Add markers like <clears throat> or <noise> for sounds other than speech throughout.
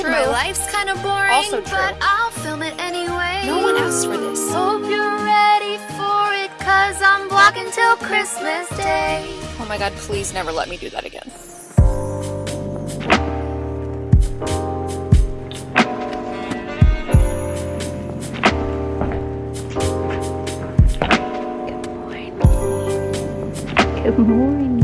True. My life's kind of boring, Also true. but I'll film it anyway. No one asked for this. Hope you're ready for it, cause I'm vlogging till Christmas Day. Oh my god, please never let me do that again. Good morning.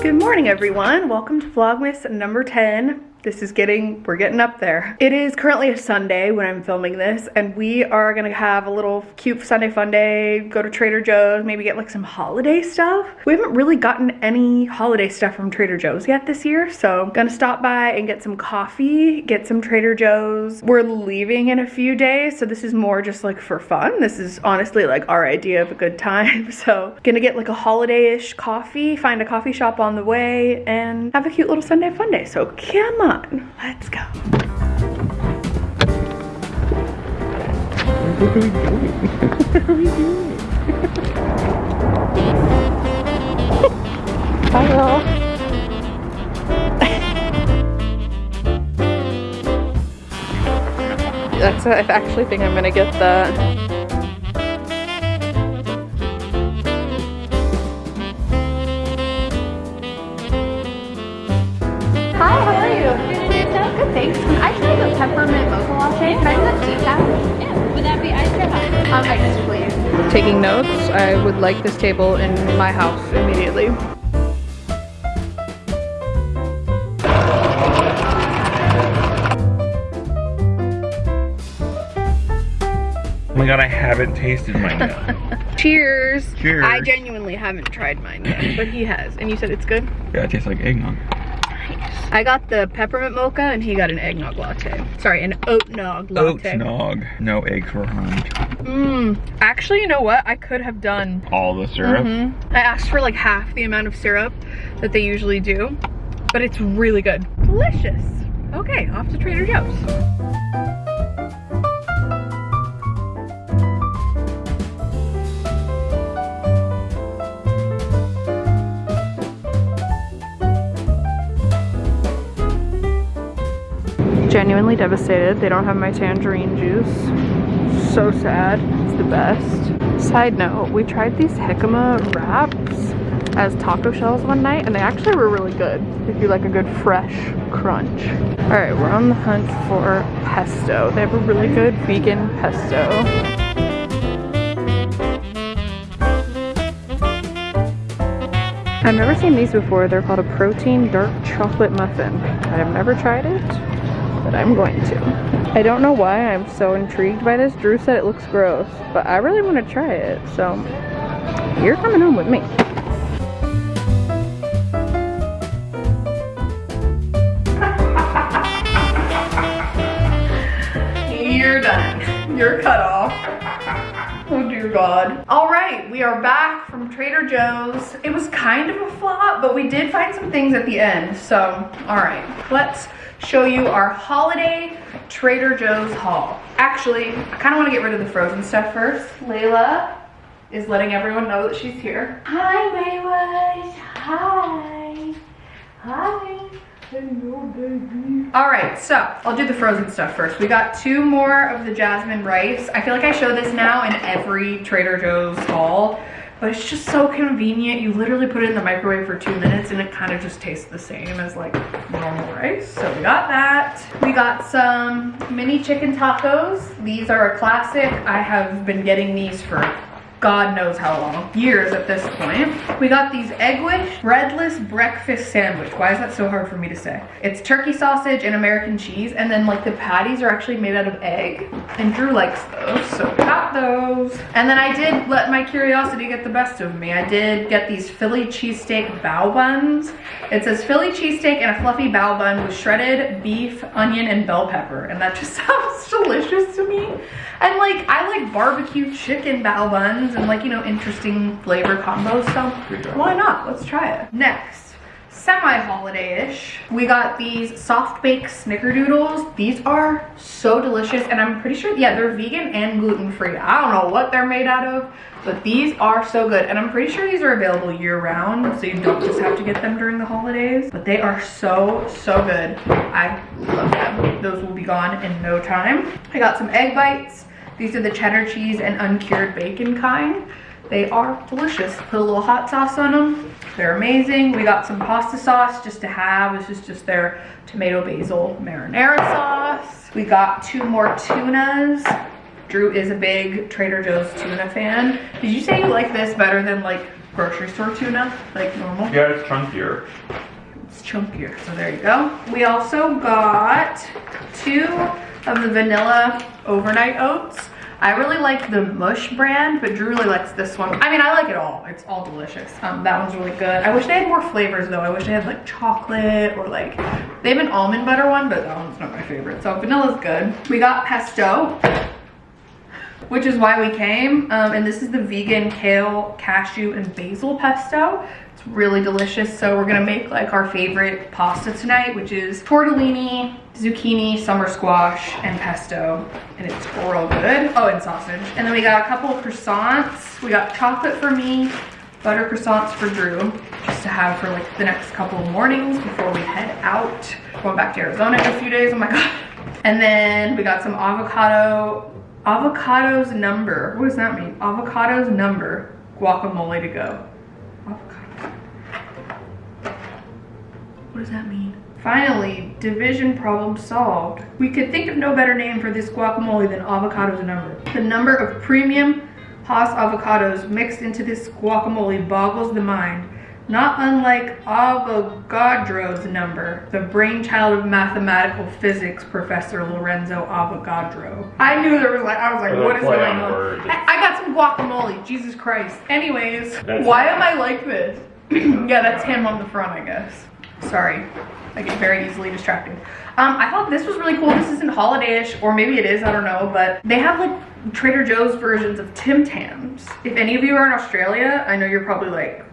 Good morning, everyone. Welcome to Vlogmas number 10. This is getting, we're getting up there. It is currently a Sunday when I'm filming this, and we are gonna have a little cute Sunday fun day, go to Trader Joe's, maybe get like some holiday stuff. We haven't really gotten any holiday stuff from Trader Joe's yet this year, so I'm gonna stop by and get some coffee, get some Trader Joe's. We're leaving in a few days, so this is more just like for fun. This is honestly like our idea of a good time. <laughs> So gonna get like a holiday-ish coffee, find a coffee shop on the way, and have a cute little Sunday fun day. So come on, let's go. What are we doing? <laughs> What are we doing? Bye, y'all. That's I actually think I'm gonna get that. Good, thanks. Can I try the peppermint mocha latte? Can I do that decaf? Yeah. Would that be iced or hot? Um, iced, please. Taking notes, I would like this table in my house immediately. Oh my god, I haven't tasted mine yet. <laughs> Cheers. Cheers. I genuinely haven't tried mine yet, but he has. And you said it's good? yeah, it tastes like eggnog. I got the peppermint mocha and he got an eggnog latte. Sorry, an oatnog latte. Oatnog. No eggs were harmed. Mmm. Actually, you know what? I could have done. All the syrup. Mhm. I asked for like half the amount of syrup that they usually do, but it's really good. Delicious. Okay, off to Trader Joe's. Genuinely devastated. They don't have my tangerine juice. So sad. It's the best. Side note, we tried these jicama wraps as taco shells one night and they actually were really good. If you like a good fresh crunch. All right, we're on the hunt for pesto. They have a really good vegan pesto. I've never seen these before. They're called a protein dark chocolate muffin. I have never tried it, but I'm going to. I don't know why I'm so intrigued by this. Drew said it looks gross, but I really want to try it. So you're coming home with me. You're done. You're cut off. Dear God. All right, we are back from Trader Joe's. It was kind of a flop, but we did find some things at the end. So, all right, let's show you our holiday Trader Joe's haul. Actually, I kind of want to get rid of the frozen stuff first. Layla is letting everyone know that she's here. Hi, Mayways. Hi. Hi. Hello. All right, so I'll do the frozen stuff first. We got two more of the jasmine rice. I feel like I show this now in every Trader Joe's haul, but it's just so convenient. You literally put it in the microwave for two minutes and it kind of just tastes the same as like normal rice. So we got that. We got some mini chicken tacos. These are a classic. I have been getting these for God knows how long, years at this point. We got these Egg-Wish breadless breakfast sandwich. Why is that so hard for me to say? It's turkey sausage and American cheese, and then like the patties are actually made out of egg, and Drew likes those, so got those. And then I did let my curiosity get the best of me. I did get these Philly cheesesteak bao buns. It says Philly cheesesteak and a fluffy bao bun with shredded beef, onion, and bell pepper, and that just <laughs> sounds delicious to me. And like, I like barbecue chicken bao buns and like, you know, interesting flavor combos, so why not? Let's try it. Next, semi-holiday-ish. We got these soft baked snickerdoodles. These are so delicious and I'm pretty sure, yeah, they're vegan and gluten-free. I don't know what they're made out of, but these are so good. And I'm pretty sure these are available year round, so you don't just have to get them during the holidays, but they are so, so good. I love them. Those will be gone in no time. I got some egg bites. These are the cheddar cheese and uncured bacon kind. They are delicious. Put a little hot sauce on them. They're amazing. We got some pasta sauce just to have. This is just their tomato basil marinara sauce. We got two more tunas. Drew is a big Trader Joe's tuna fan. Did you say you like this better than like grocery store tuna? Like normal? Yeah, it's chunkier. It's chunkier, so there you go. We also got two of the vanilla overnight oats. I really like the Mush brand, but Drew really likes this one. I mean, I like it all. It's all delicious. Um, that one's really good. I wish they had more flavors though. I wish they had like chocolate or like, they have an almond butter one, but that one's not my favorite. So vanilla's good. We got pesto, which is why we came. Um, and this is the vegan kale, cashew, and basil pesto. It's really delicious. So we're gonna make like our favorite pasta tonight, which is tortellini, zucchini, summer squash, and pesto. And it's real good. Oh, and sausage. And then we got a couple of croissants. We got chocolate for me, butter croissants for Drew, just to have for like the next couple of mornings before we head out. Going back to Arizona in a few days, oh my God. And then we got some avocado, avocados number. What does that mean? Avocados number guacamole to go. Avocado. What does that mean? Finally, division problem solved. We could think of no better name for this guacamole than avocados number. The number of premium Hass avocados mixed into this guacamole boggles the mind. Not unlike Avogadro's number, the brainchild of mathematical physics professor Lorenzo Avogadro. I knew there was like, I was like, what is going on words. I, I got some guacamole, Jesus Christ. Anyways, That's why am I like this? <clears throat> yeah, that's him on the front, I guess. Sorry, I get very easily distracted. Um, I thought this was really cool. This isn't holiday-ish, or maybe it is, I don't know, but they have like Trader Joe's versions of Tim Tams. If any of you are in Australia, I know you're probably like,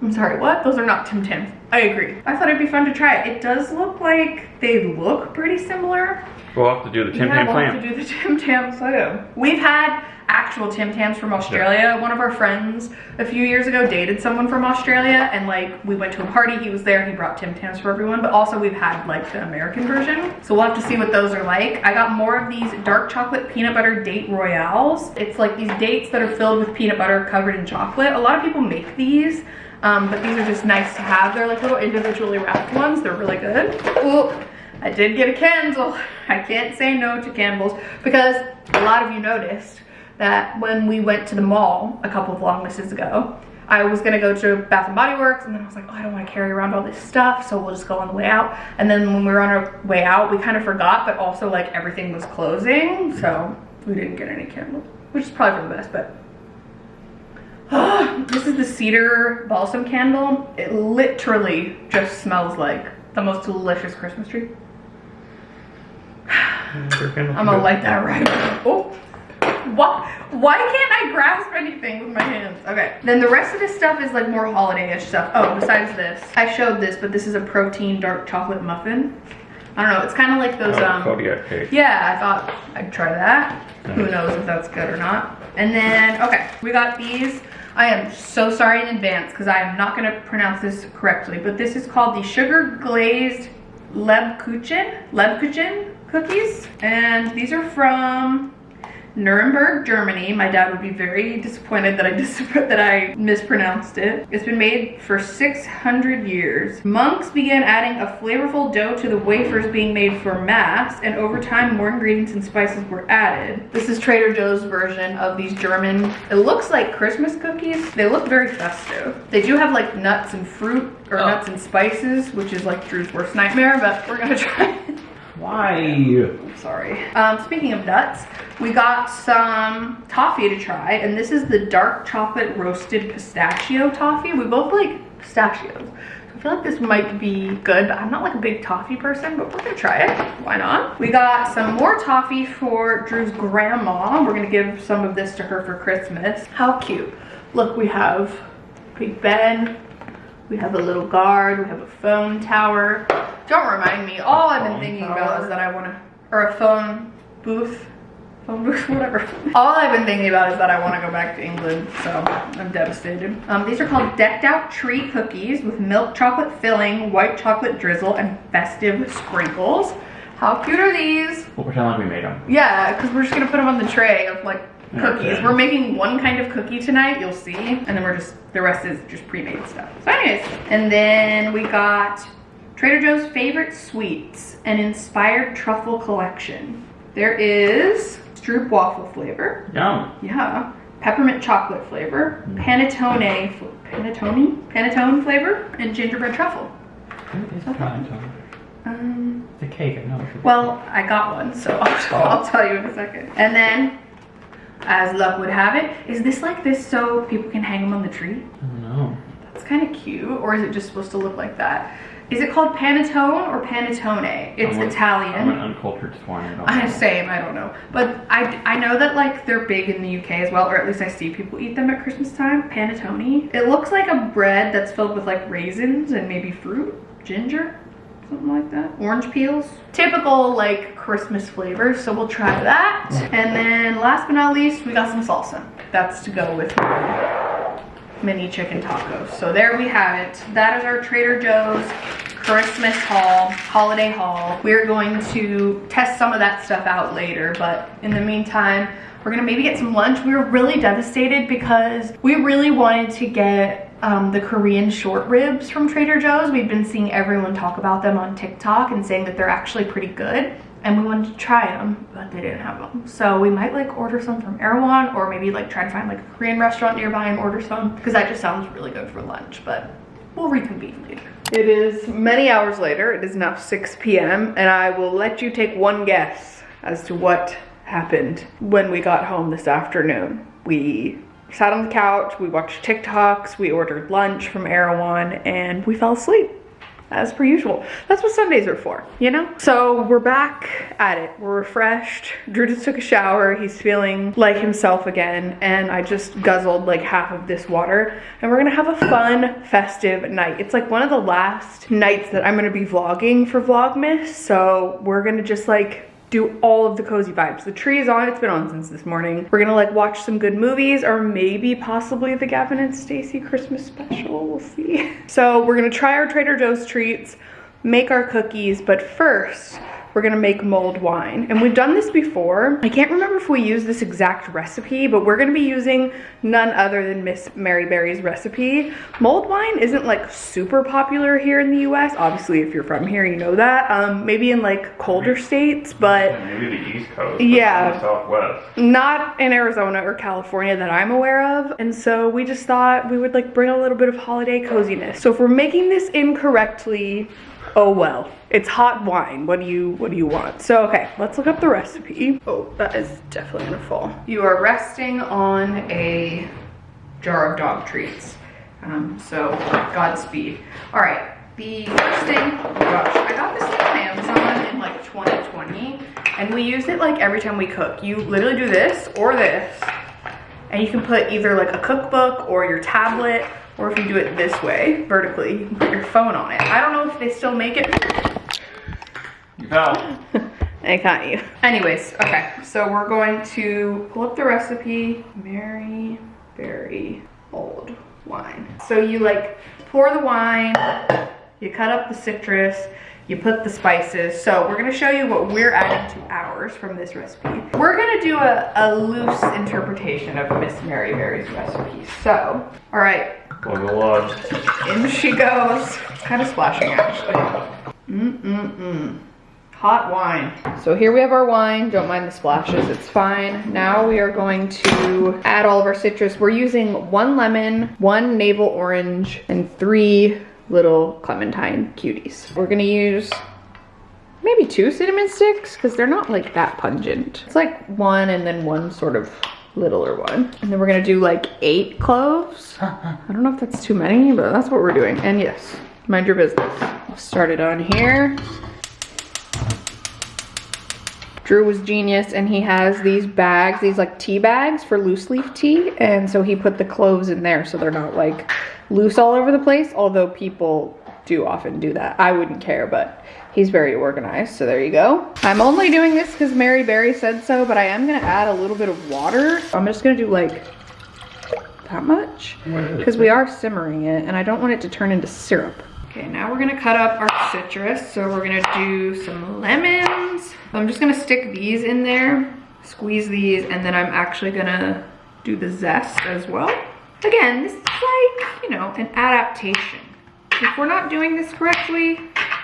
I'm sorry, what? Those are not Tim Tams. I agree. I thought it'd be fun to try it. It does look like they look pretty similar. We'll have to do the Tim Yeah, Tam we'll have to do the <laughs> Tim Tam Slam. We've had actual Tim Tams from Australia. One of our friends a few years ago dated someone from Australia and like we went to a party, he was there, he brought Tim Tams for everyone, but also we've had like the American version. So we'll have to see what those are like. I got more of these dark chocolate peanut butter date royales. It's like these dates that are filled with peanut butter covered in chocolate. A lot of people make these. Um, but these are just nice to have. They're like little individually wrapped ones. They're really good. Ooh, I did get a candle. I can't say no to candles because a lot of you noticed that when we went to the mall a couple of vlogmases ago, I was gonna go to Bath and Body Works and then I was like, oh, I don't wanna carry around all this stuff, so we'll just go on the way out. And then when we were on our way out, we kind of forgot, but also like everything was closing, so we didn't get any candles, which is probably for the best, but <gasps> this is the cedar balsam candle. It literally just smells like the most delicious Christmas tree. <sighs> I'm gonna light that right. Oh, why, why can't I grasp anything with my hands? Okay, then the rest of this stuff is like more holiday-ish stuff. Oh, besides this, I showed this, but this is a protein dark chocolate muffin. I don't know, it's kind of like those, um, Kodiak cake. yeah, I thought I'd try that. Who knows if that's good or not. And then, okay, we got these. I am so sorry in advance because I am not going to pronounce this correctly, but this is called the Sugar Glazed Lebkuchen, Lebkuchen cookies. And these are from Nuremberg, Germany. My dad would be very disappointed that I <laughs> dis that I mispronounced it. It's been made for 600 years. Monks began adding a flavorful dough to the wafers being made for mass, and over time more ingredients and spices were added. This is Trader Joe's version of these German, it looks like Christmas cookies. They look very festive. They do have like nuts and fruit, or Oh. nuts and spices, which is like Drew's worst nightmare, but we're gonna <laughs> try it. Why? I'm sorry. Um, speaking of nuts, we got some toffee to try, and this is the dark chocolate roasted pistachio toffee. We both like pistachios. I feel like this might be good, but I'm not like a big toffee person, but we're gonna try it. Why not? We got some more toffee for Drew's grandma. We're gonna give some of this to her for Christmas. How cute. Look, we have Big Ben. We have a little guard. We have a phone tower. Don't remind me. All I've been thinking tower? about is that I want to, or a phone booth. Phone booth, <laughs> whatever. <laughs> All I've been thinking about is that I want to go back to England, so I'm devastated. Um, these are called decked out tree cookies with milk chocolate filling, white chocolate drizzle, and festive sprinkles. How cute are these? We'll pretend like we made them. Yeah, because we're just gonna put them on the tray of like cookies. Okay. We're making one kind of cookie tonight, you'll see. And then we're just, the rest is just pre-made stuff. So anyways, and then we got Trader Joe's favorite sweets, an inspired truffle collection. There is Stroopwafel flavor. Yum. Yeah. Peppermint chocolate flavor, panettone, fl- panettone, panettone flavor, and gingerbread truffle. It's panettone. Um, It's a cake, I know. well, I got one, so <laughs> I'll, I'll tell you in a second. And then, as luck would have it, is this like this so people can hang them on the tree? I don't know. That's kind of cute, or is it just supposed to look like that? Is it called panettone or panettone? It's I'm an- Italian. I'm an uncultured swine. I don't <laughs> I know. same, I don't know. But I, I know that like they're big in the UK as well, or at least I see people eat them at Christmas time. Panettone. It looks like a bread that's filled with like raisins and maybe fruit, ginger, something like that. Orange peels. Typical like Christmas flavors, so we'll try that. And then last but not least, we got some salsa. That's to go with mini chicken tacos. So there we have it. That is our Trader Joe's Christmas haul, holiday haul. We're going to test some of that stuff out later, but in the meantime, we're gonna maybe get some lunch. We were really devastated because we really wanted to get um, the Korean short ribs from Trader Joe's. We've been seeing everyone talk about them on TikTok and saying that they're actually pretty good. And we wanted to try them, but they didn't have them. So we might like order some from Erewhon or maybe like try to find like a Korean restaurant nearby and order some because that just sounds really good for lunch, but we'll reconvene later. It is many hours later. It is now 6 p.m. and I will let you take one guess as to what happened when we got home this afternoon. We sat on the couch, we watched TikToks, we ordered lunch from Erewhon, and we fell asleep as per usual. That's what Sundays are for, you know? So we're back at it. We're refreshed. Drew just took a shower. He's feeling like himself again. And I just guzzled like half of this water. And we're gonna have a fun, festive night. It's like one of the last nights that I'm gonna be vlogging for Vlogmas. So we're gonna just like do all of the cozy vibes. The tree is on, it's been on since this morning. We're gonna like watch some good movies or maybe possibly the Gavin and Stacey Christmas special, we'll see. <laughs> So we're gonna try our Trader Joe's treats, make our cookies, but first, we're gonna make mulled wine. And we've done this before. I can't remember if we used this exact recipe, but we're gonna be using none other than Miss Mary Berry's recipe. Mulled wine isn't like super popular here in the US. Obviously, if you're from here, you know that. Um, maybe in like colder states, but Maybe the East Coast. Yeah. the Southwest. not in Arizona or California that I'm aware of. And so we just thought we would like bring a little bit of holiday coziness. So if we're making this incorrectly, oh well. It's hot wine. What do you what do you want? So okay, let's look up the recipe. Oh, that is definitely gonna fall. You are resting on a jar of dog treats. Um, so Godspeed. All right, the first thing, oh gosh, I got this thing on Amazon in like 2020 and we use it like every time we cook. You literally do this or this and you can put either like a cookbook or your tablet or if you do it this way, vertically, you can put your phone on it. I don't know if they still make it. You fell. <laughs> I got you. Anyways, okay, so we're going to pull up the recipe. Mary Berry old wine. So you like pour the wine, you cut up the citrus, you put the spices. So we're gonna show you what we're adding to ours from this recipe. We're gonna do a, a loose interpretation of Miss Mary Berry's recipe. So, all right, In she goes. Kind of splashing actually. Mm-mm-mm. Hot wine. So here we have our wine. Don't mind the splashes, it's fine. Now we are going to add all of our citrus. We're using one lemon, one navel orange, and three little clementine cuties. We're gonna use maybe two cinnamon sticks because they're not like that pungent. It's like one and then one sort of littler one. And then we're gonna do like eight cloves. <laughs> I don't know if that's too many, but that's what we're doing. And yes, mind your business. I'll start it on here. Drew was genius and he has these bags, these like tea bags for loose leaf tea. And so he put the cloves in there so they're not like loose all over the place, although people do often do that. I wouldn't care, but he's very organized, so there you go. I'm only doing this because Mary Berry said so, but I am gonna add a little bit of water. I'm just gonna do like that much because we are simmering it and I don't want it to turn into syrup. Okay, now we're gonna cut up our citrus. So we're gonna do some lemons. I'm just gonna stick these in there, squeeze these, and then I'm actually gonna do the zest as well. Again, this is like, you know, an adaptation. If we're not doing this correctly,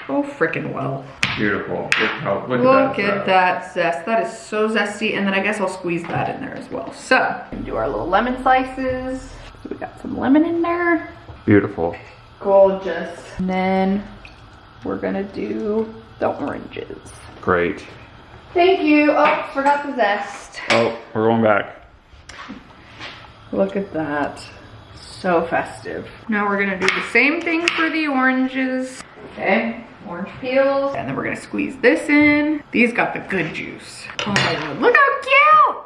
oh frickin' well. Beautiful. Look how look, Look at that. at uh, that zest. That is so zesty. And then I guess I'll squeeze that in there as well. So, do our little lemon slices. So we got some lemon in there. Beautiful. Gorgeous. And then we're gonna do the oranges. Great. Thank you. Oh, forgot the zest. Oh, we're going back. Look at that. So festive. Now we're gonna do the same thing for the oranges. Okay, orange peels. And then we're gonna squeeze this in. These got the good juice. Oh my god, look how cute!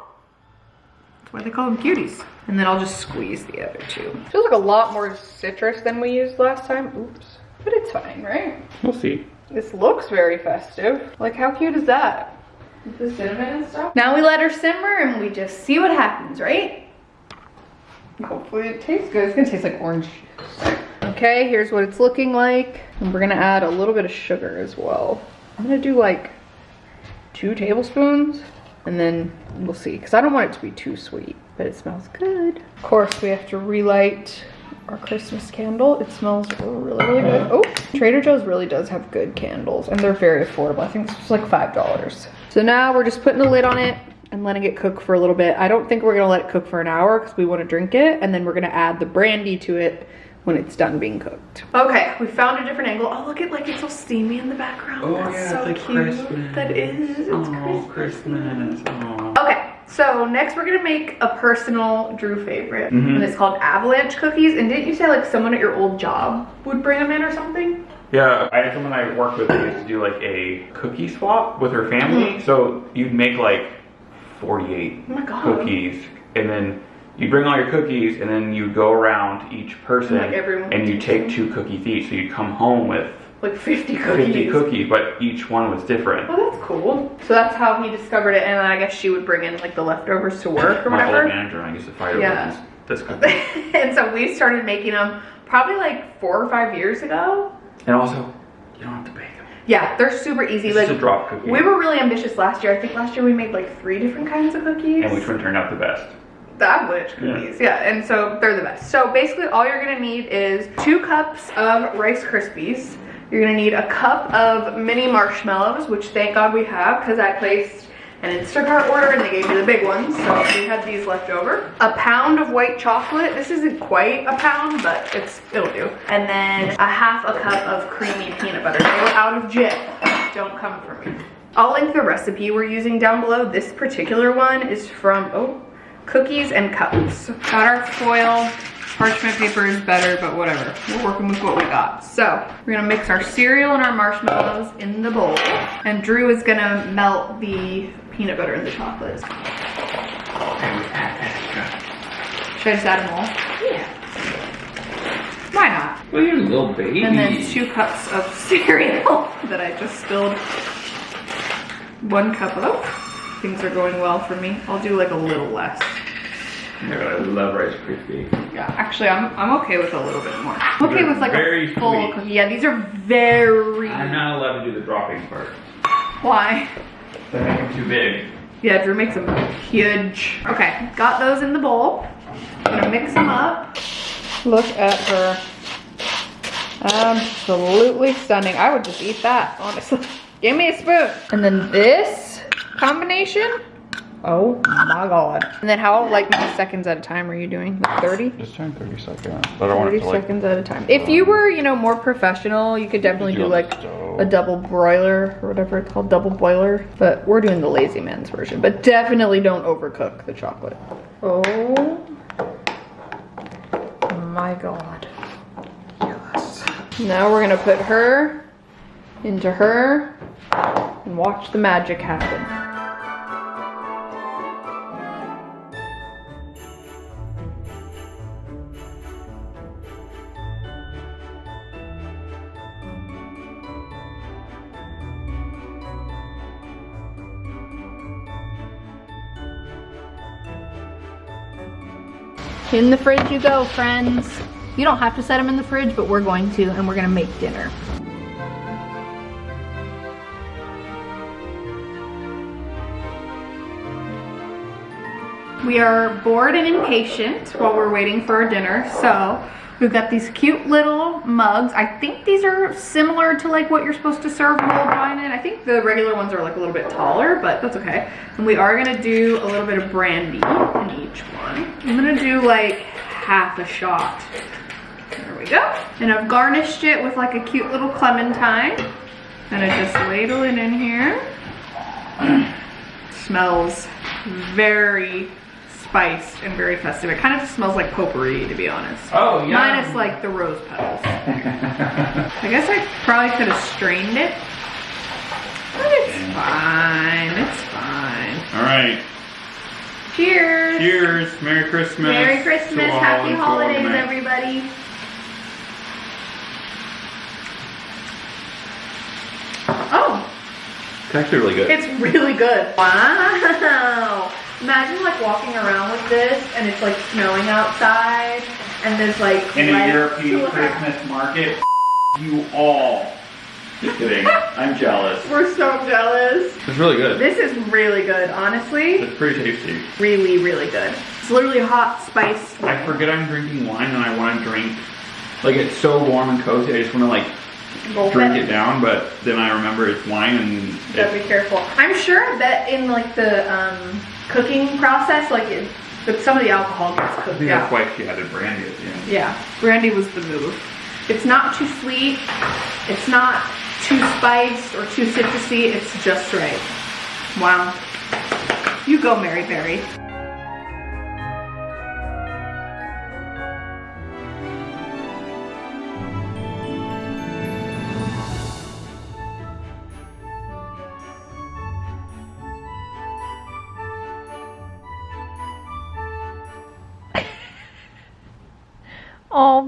That's why they call them cuties. And then I'll just squeeze the other two. Feels like a lot more citrus than we used last time. Oops. But it's fine, right? We'll see. This looks very festive. Like how cute is that? With the cinnamon and stuff. Now we let her simmer and we just see what happens, right? Hopefully it tastes good. It's gonna taste like orange. Okay, here's what it's looking like. And we're gonna add a little bit of sugar as well. I'm gonna do like two tablespoons and then we'll see. Cause I don't want it to be too sweet, but it smells good. Of course, we have to relight our Christmas candle. It smells really, really good. Oh, Trader Joe's really does have good candles and they're very affordable. I think it's like $5. So now we're just putting the lid on it and letting it cook for a little bit. I don't think we're gonna let it cook for an hour because we wanna drink it and then we're gonna add the brandy to it when it's done being cooked. Okay, we found a different angle. Oh, look at like it's all steamy in the background. Oh, That's yeah, so it's like cute. Christmas. That is, it's Oh, Christmas. Christmas. Oh. Okay, so next we're gonna make a personal Drew favorite, Mhm. and it's called avalanche cookies. And didn't you say like someone at your old job would bring them in or something? Yeah, I had someone I worked with that used to do like a cookie swap with her family. So you'd make like 48 Oh cookies, and then you bring all your cookies, and then you go around each person, Like everyone and you take two cookies each. So you'd come home with Like 50 cookies. 50 cookies, but each one was different. Oh, that's cool. So that's how he discovered it, and then I guess she would bring in like the leftovers to work or My old whatever. manager and I used to fight Yeah. this <laughs> cookie. and so we started making them probably like four or five years ago. and also, you don't have to bake them. Yeah, they're super easy. It's like a drop cookie. we were really ambitious last year. I think last year we made like three different kinds of cookies. and which one turned out the best? the avalanche cookies. Yeah. and so they're the best. So basically, all you're gonna need is two cups of Rice Krispies. You're gonna need a cup of mini marshmallows, which thank God we have, because I placed an Instacart order and they gave me the big ones, so we had these left over. A pound of white chocolate. This isn't quite a pound, but it's it'll do. And then a half a cup of creamy peanut butter. They were out of Jif. Don't come for me. I'll link the recipe we're using down below. This particular one is from, oh, Cookies and Cups. Got our foil. Parchment paper is better, but whatever. We're working with what we got. So we're gonna mix our cereal and our marshmallows in the bowl. And Drew is gonna melt the peanut butter and the chocolate. Should I just add them all? Yeah. Why not? Well, you're a little baby. And then two cups of <laughs> cereal that I just spilled. One cup of, oh, things are going well for me. I'll do like a little less. Yeah, I love Rice Krispies. Yeah, actually, I'm, I'm okay with a little bit more. I'm okay They're with like very a full sweet. cookie. Yeah, these are very. I'm not allowed to do the dropping part. Why? They make them too big. Yeah, Drew makes them huge. Okay, got those in the bowl. I'm gonna mix them up. Look at her. Absolutely stunning. I would just eat that, honestly. Give me a spoon. And then this combination. Oh my god. And then how like many seconds at a time are you doing? Like 30? Just turn 30 seconds. But I want 30 to like. seconds at a time. If you were, you know, more professional, you could definitely Do do like a double broiler or whatever it's called, double boiler. But we're doing the lazy man's version. But definitely don't overcook the chocolate. Oh my god. Yes. Now we're gonna put her into her and watch the magic happen. In the fridge you go, friends. You don't have to set them in the fridge, but we're going to, and we're gonna make dinner. We are bored and impatient while we're waiting for our dinner, so we've got these cute little mugs. I think these are similar to like what you're supposed to serve mulled wine in. I think the regular ones are like a little bit taller, but that's okay. And we are gonna do a little bit of brandy in each one. I'm gonna do like half a shot. There we go. And I've garnished it with like a cute little clementine. Gonna just ladle it in here. <clears throat> Smells very spiced and very festive. It kind of just smells like potpourri, to be honest. Oh, yeah. Minus like the rose petals. <laughs> I guess I probably could have strained it. But it's fine. It's fine. All right. Cheers. Cheers. Merry Christmas. Merry Christmas. Happy and to all holidays, everybody. Oh, It's actually really good. it's really good. Wow. Imagine like walking around with this and it's like snowing outside and there's like In a European to- <laughs> Christmas market, you all. Just kidding. I'm jealous. We're so jealous. It's really good. This is really good, honestly. It's pretty tasty. Really, really good. It's literally hot spice. I forget I'm drinking wine and I want to drink. Like it's so warm and cozy. I just want to like Gulp drink it down, but then I remember it's wine and Gotta be careful. I'm sure that in like the um, cooking process, like it, but some of the alcohol gets I cooked think out. that's why she added brandy at the end. Yeah, brandy was the move. It's not too sweet. It's not too spiced or too citrusy. It's just right. Wow. You go, Mary Berry.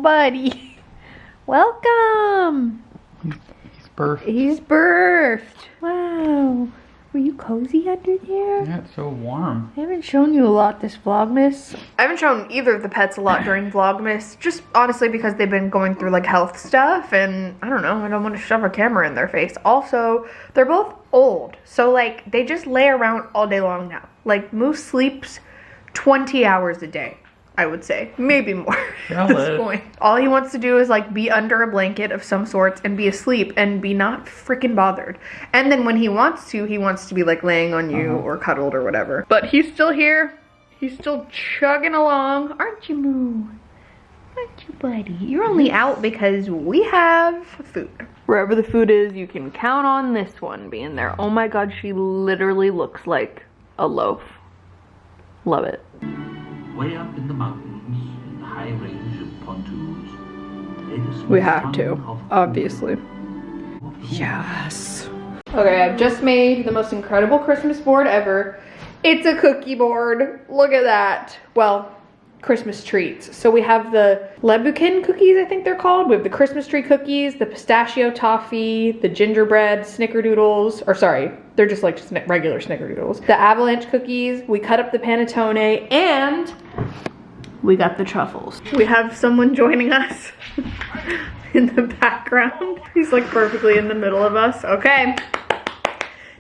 Buddy. <laughs> Welcome. He's perfect. He's birthed. Wow. Were you cozy under there? Yeah, it's so warm. I haven't shown you a lot this Vlogmas. I haven't shown either of the pets a lot during Vlogmas, just honestly because they've been going through like health stuff and I don't know, I don't want to shove a camera in their face. Also, they're both old, so like they just lay around all day long now. Like Moose sleeps 20 hours a day. I would say. Maybe more <laughs> at this point. All he wants to do is like be under a blanket of some sorts and be asleep and be not freaking bothered. And then when he wants to, he wants to be like laying on you uh-huh. or cuddled or whatever. But he's still here. He's still chugging along. Aren't you, Moo? Aren't you, buddy? You're only out because we have food. Wherever the food is, you can count on this one being there. Oh my god, she literally looks like a loaf. Love it. Way up in the mountains, in the high range of pontoons, lay the small We have to, obviously. Yes. Okay, I've just made the most incredible Christmas board ever. It's a cookie board. Look at that. Well, Christmas treats. So we have the Lebukin cookies, I think they're called. We have the Christmas tree cookies, the pistachio toffee, the gingerbread snickerdoodles, or sorry, they're just like sni- regular snickerdoodles. The avalanche cookies. We cut up the panettone, and we got the truffles. We have someone joining us <laughs> in the background. He's like perfectly in the middle of us. Okay.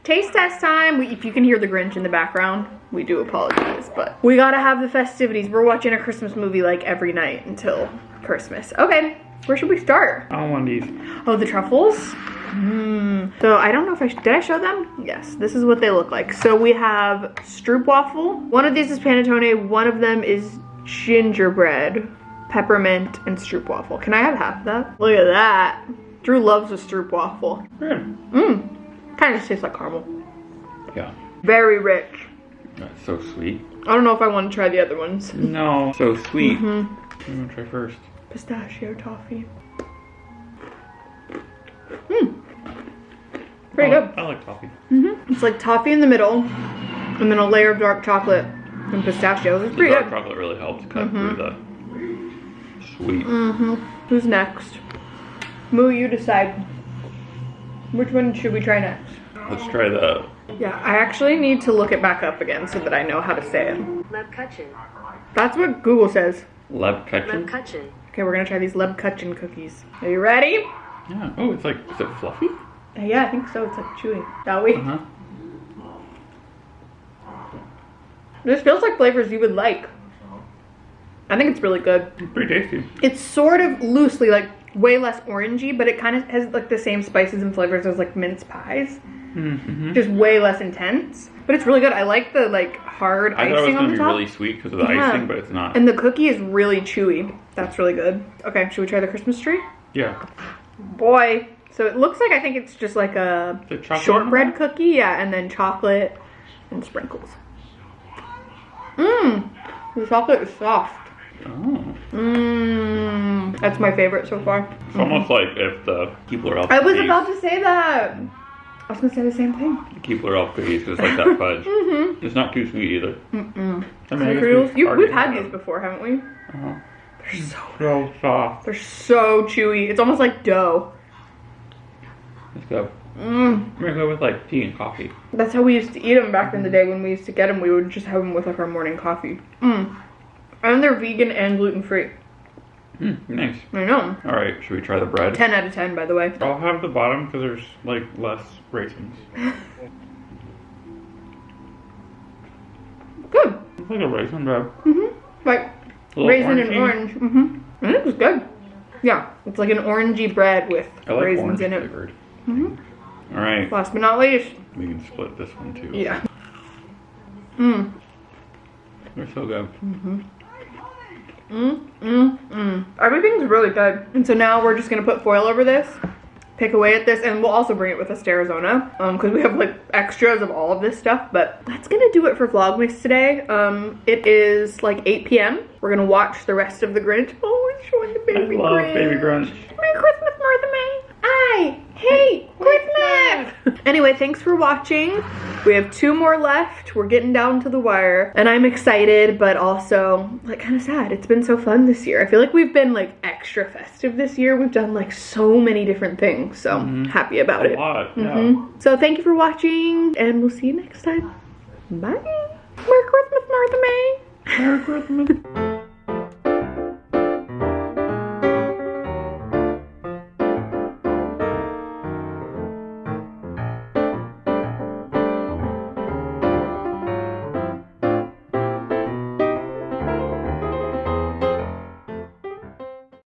Taste test time. If you can hear the Grinch in the background, we do apologize, but we gotta have the festivities. We're watching a Christmas movie like every night until Christmas. Okay, where should we start? I want these. Oh, the truffles? Hmm. So I don't know if I, sh- did I show them? Yes, this is what they look like. So we have stroopwafel. One of these is panettone. One of them is gingerbread, peppermint, and stroopwafel. Can I have half of that? Look at that. Drew loves a stroopwafel. Mmm. Kind of just tastes like caramel. Yeah. Very rich. That's so sweet. I don't know if I want to try the other ones. <laughs> No. So sweet. Mm-hmm. I'm gonna try first. Pistachio toffee. Mmm. Pretty I good. like- I like coffee. It's like toffee in the middle, and then a layer of dark chocolate and pistachios. It's The pretty dark good. chocolate really helps cut through the sweet. Mm-hmm. Who's next? Moo, you decide. Which one should we try next? Let's try the. Yeah, I actually need to look it back up again so that I know how to say it. That's what Google says. Leb ketchup. McCutcheon. Okay, we're gonna try these Lebkuchen cookies. Are you ready? Yeah. Oh, it's like is it fluffy? Uh, Yeah, I think so. It's like chewy. Shall we? Uh huh. This feels like flavors you would like. I think it's really good. It's Pretty tasty. It's sort of loosely like way less orangey, but it kind of has like the same spices and flavors as like mince pies. Mm-hmm. Just way less intense. But it's really good. I like the like hard I thought it was icing on the be top. really sweet because of the Yeah. icing, but it's not. And the cookie is really chewy. That's really good. Okay, should we try the Christmas tree? yeah. Boy. So it looks like I think it's just like a shortbread cookie, yeah, and then chocolate and sprinkles. Mmm. The chocolate is soft. Oh. Mmm. That's my favorite so far. It's almost like if the Keebler Elf I was about to say that. I was gonna say the same thing. Keebler Elf cookies, 'cause it's like that <laughs> fudge. Mm-hmm. It's not too sweet either. Mm-mm. I mean, I we've you, we've had these before, haven't we? Uh-huh. They're so So soft. they're so chewy. It's almost like dough. Let's go. Mmm. We're gonna go with like tea and coffee. That's how we used to eat them back in the day when we used to get them. We would just have them with like our morning coffee. Mmm. And they're vegan and gluten free. Mm, nice. I know. All right, should we try the bread? 10 out of 10, by the way. I'll have the bottom because there's like less raisins. <laughs> Good. It's like a raisin bread. Mm-hmm. Like raisin and orange. Mm-hmm. And it was good. Yeah. It's like an orangey bread with I like raisins in it. flavored. Mhm. All right, Last but not least. we can split this one too. Yeah. Mmm. They're so good. Mm, mm, mm. Everything's really good. And so now we're just gonna put foil over this, pick away at this, and we'll also bring it with us to Arizona, um, because we have like extras of all of this stuff. But that's gonna do it for Vlogmas today. Um, it is like 8 p.m. We're gonna watch the rest of the Grinch. Oh, it's showing the baby I love Grinch. Baby Grunch. Merry Christmas, Martha May. I hate Christmas. anyway, thanks for watching. We have two more left. We're getting down to the wire, and I'm excited, but also like kind of sad. It's been so fun this year. I feel like we've been like extra festive this year. We've done like so many different things, so I'm happy about it. A it. lot. Yeah. Mhm. So thank you for watching, and we'll see you next time. Bye. Merry Christmas, Martha May. Merry Christmas. <laughs>